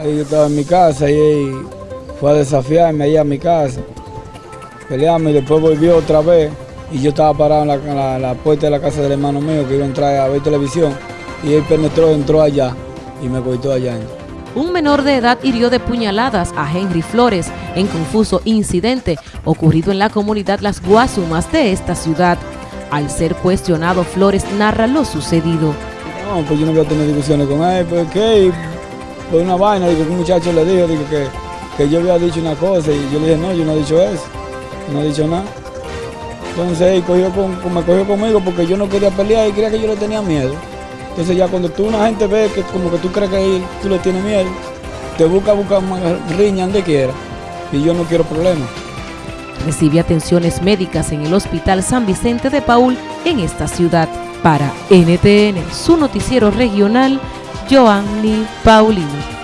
Ahí yo estaba en mi casa y él fue a desafiarme ahí a mi casa. Peleamos y después volvió otra vez y yo estaba parado en la, en la- la puerta de la casa del hermano mío que iba a entrar a ver televisión y él penetró, entró allá y me cortó allá. Un menor de edad hirió de puñaladas a Henry Flores en confuso incidente ocurrido en la comunidad Las Guasumas de esta ciudad. Al ser cuestionado, Flores narra lo sucedido. No, pues yo no voy a tener discusiones con él, ¿por qué? Por una vaina, digo un muchacho le dijo, digo que, que yo había dicho una cosa y yo le dije, no, yo no he dicho eso, no he dicho nada. Entonces él cogió con- me cogió conmigo porque yo no quería pelear y creía que yo le tenía miedo. Entonces ya cuando tú una gente ve que como que tú crees que tú le tienes miedo, te busca, busca riña donde quiera. Y yo no quiero problemas. Recibe atenciones médicas en el Hospital San Vicente de Paul en esta ciudad. Para NTN, su noticiero regional, Giovanni Pauline.